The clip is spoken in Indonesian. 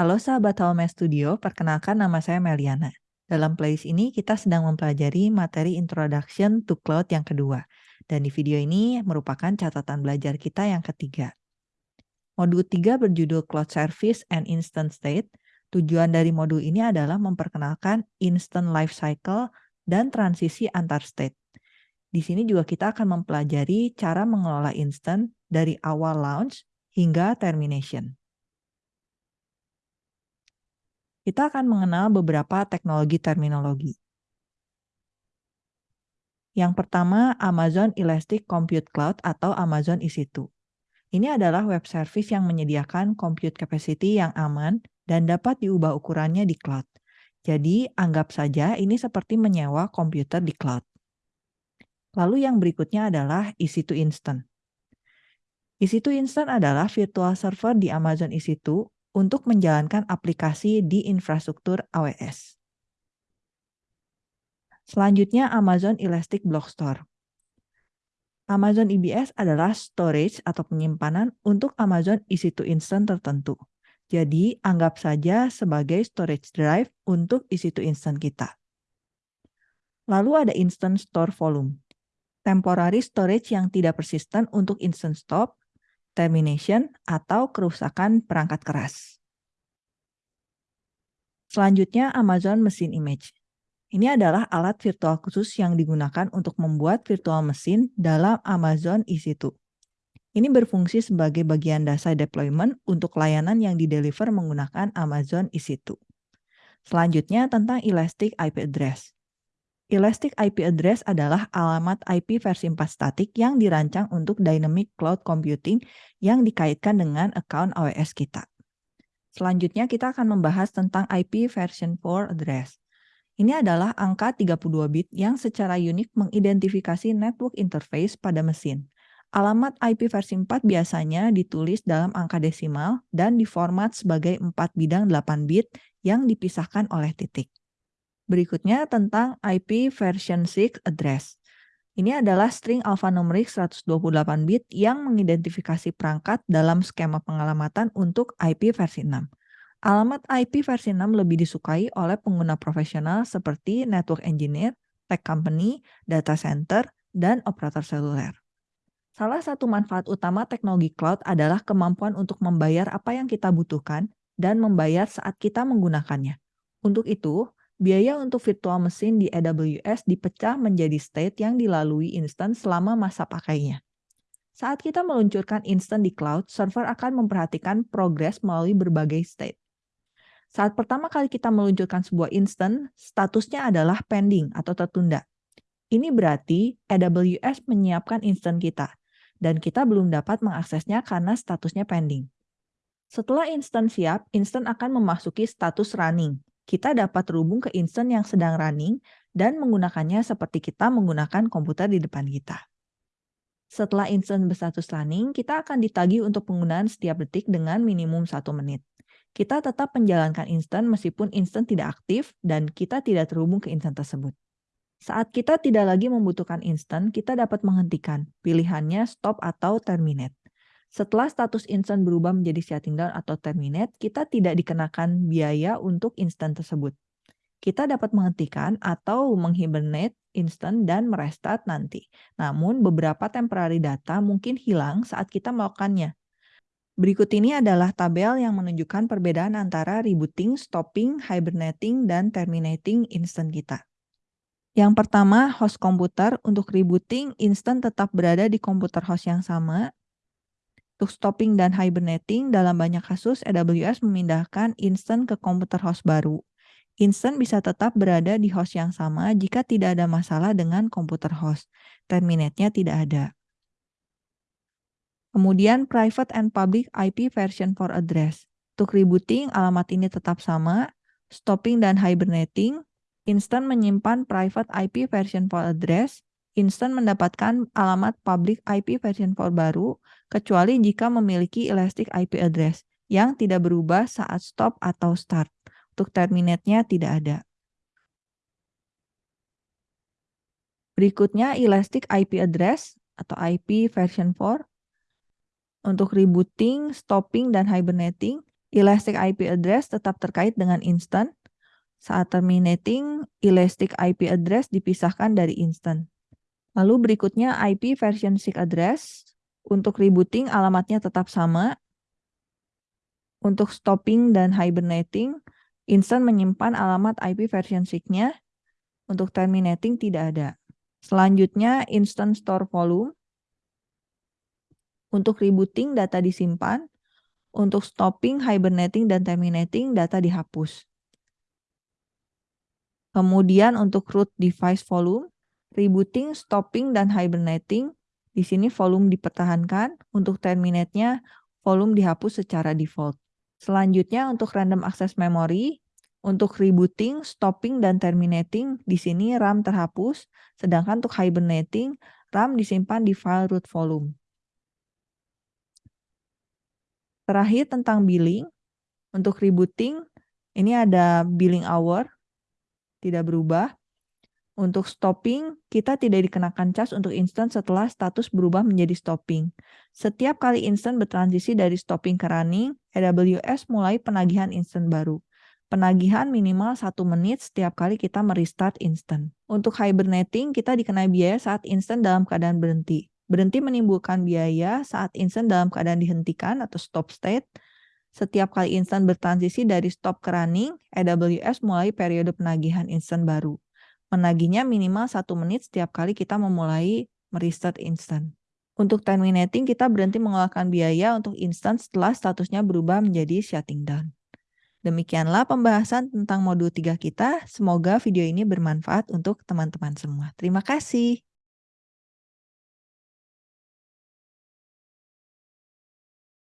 Halo sahabat Home Studio, perkenalkan nama saya Meliana. Dalam playlist ini kita sedang mempelajari materi Introduction to Cloud yang kedua. Dan di video ini merupakan catatan belajar kita yang ketiga. Modul 3 berjudul Cloud Service and Instant State. Tujuan dari modul ini adalah memperkenalkan instant life cycle dan transisi antar state. Di sini juga kita akan mempelajari cara mengelola instant dari awal launch hingga termination. Kita akan mengenal beberapa teknologi terminologi. Yang pertama, Amazon Elastic Compute Cloud atau Amazon EC2. Ini adalah web service yang menyediakan compute capacity yang aman dan dapat diubah ukurannya di cloud. Jadi, anggap saja ini seperti menyewa komputer di cloud. Lalu yang berikutnya adalah EC2 Instant. EC2 Instant adalah virtual server di Amazon EC2 untuk menjalankan aplikasi di infrastruktur AWS. Selanjutnya Amazon Elastic Block Store. Amazon EBS adalah storage atau penyimpanan untuk Amazon EC2 Instant tertentu. Jadi, anggap saja sebagai storage drive untuk EC2 Instant kita. Lalu ada Instant Store Volume. Temporary storage yang tidak persisten untuk instant stop termination, atau kerusakan perangkat keras. Selanjutnya, Amazon Machine Image. Ini adalah alat virtual khusus yang digunakan untuk membuat virtual mesin dalam Amazon EC2. Ini berfungsi sebagai bagian dasar deployment untuk layanan yang dideliver menggunakan Amazon EC2. Selanjutnya tentang Elastic IP Address. Elastic IP Address adalah alamat IP versi 4 statik yang dirancang untuk dynamic cloud computing yang dikaitkan dengan account AWS kita. Selanjutnya kita akan membahas tentang IP version 4 address. Ini adalah angka 32 bit yang secara unik mengidentifikasi network interface pada mesin. Alamat IP versi 4 biasanya ditulis dalam angka desimal dan diformat sebagai 4 bidang 8 bit yang dipisahkan oleh titik. Berikutnya tentang IP version 6 address. Ini adalah string alphanumerik 128 bit yang mengidentifikasi perangkat dalam skema pengalamatan untuk IP versi 6. Alamat IP versi 6 lebih disukai oleh pengguna profesional seperti network engineer, tech company, data center, dan operator seluler. Salah satu manfaat utama teknologi cloud adalah kemampuan untuk membayar apa yang kita butuhkan dan membayar saat kita menggunakannya. Untuk itu, Biaya untuk virtual mesin di AWS dipecah menjadi state yang dilalui instance selama masa pakainya. Saat kita meluncurkan instant di cloud, server akan memperhatikan progres melalui berbagai state. Saat pertama kali kita meluncurkan sebuah instant, statusnya adalah pending atau tertunda. Ini berarti AWS menyiapkan instant kita, dan kita belum dapat mengaksesnya karena statusnya pending. Setelah instant siap, instant akan memasuki status running, kita dapat terhubung ke instant yang sedang running dan menggunakannya seperti kita menggunakan komputer di depan kita. Setelah instant berstatus running, kita akan ditagih untuk penggunaan setiap detik dengan minimum satu menit. Kita tetap menjalankan instant meskipun instant tidak aktif dan kita tidak terhubung ke instant tersebut. Saat kita tidak lagi membutuhkan instant, kita dapat menghentikan. Pilihannya stop atau terminate. Setelah status instant berubah menjadi shutting down atau terminate, kita tidak dikenakan biaya untuk instant tersebut. Kita dapat menghentikan atau menghibernate instant dan merestart nanti. Namun, beberapa temporary data mungkin hilang saat kita melakukannya. Berikut ini adalah tabel yang menunjukkan perbedaan antara rebooting, stopping, hibernating, dan terminating instant kita. Yang pertama, host komputer. Untuk rebooting, instant tetap berada di komputer host yang sama, untuk stopping dan hibernating, dalam banyak kasus AWS memindahkan instant ke komputer host baru. Instant bisa tetap berada di host yang sama jika tidak ada masalah dengan komputer host. Terminate-nya tidak ada. Kemudian private and public IP version for address. Untuk rebooting, alamat ini tetap sama. Stopping dan hibernating, instant menyimpan private IP version for address Instant mendapatkan alamat public IP version 4 baru, kecuali jika memiliki elastic IP address yang tidak berubah saat stop atau start. Untuk terminate-nya tidak ada. Berikutnya elastic IP address atau IP version 4. Untuk rebooting, stopping, dan hibernating, Elastic IP address tetap terkait dengan instant. Saat terminating, elastic IP address dipisahkan dari instant. Lalu berikutnya IP version 6 address. Untuk rebooting alamatnya tetap sama. Untuk stopping dan hibernating, instant menyimpan alamat IP version 6-nya. Untuk terminating tidak ada. Selanjutnya instant store volume. Untuk rebooting data disimpan, untuk stopping, hibernating, dan terminating data dihapus. Kemudian untuk root device volume, rebooting, stopping, dan hibernating, di sini volume dipertahankan, untuk terminate-nya volume dihapus secara default. Selanjutnya untuk random access memory, untuk rebooting, stopping, dan terminating, di sini RAM terhapus, sedangkan untuk hibernating, RAM disimpan di file root volume. Terakhir tentang billing. Untuk rebooting, ini ada billing hour, tidak berubah. Untuk stopping, kita tidak dikenakan charge untuk instant setelah status berubah menjadi stopping. Setiap kali instant bertransisi dari stopping ke running, AWS mulai penagihan instant baru. Penagihan minimal satu menit setiap kali kita merestart instant. Untuk hibernating, kita dikenai biaya saat instant dalam keadaan berhenti. Berhenti menimbulkan biaya saat instant dalam keadaan dihentikan atau stop state. Setiap kali instant bertransisi dari stop ke running, AWS mulai periode penagihan instant baru. Menagihnya minimal satu menit setiap kali kita memulai merestart instant. Untuk terminating, kita berhenti mengeluarkan biaya untuk instant setelah statusnya berubah menjadi shutting down. Demikianlah pembahasan tentang modul 3 kita. Semoga video ini bermanfaat untuk teman-teman semua. Terima kasih.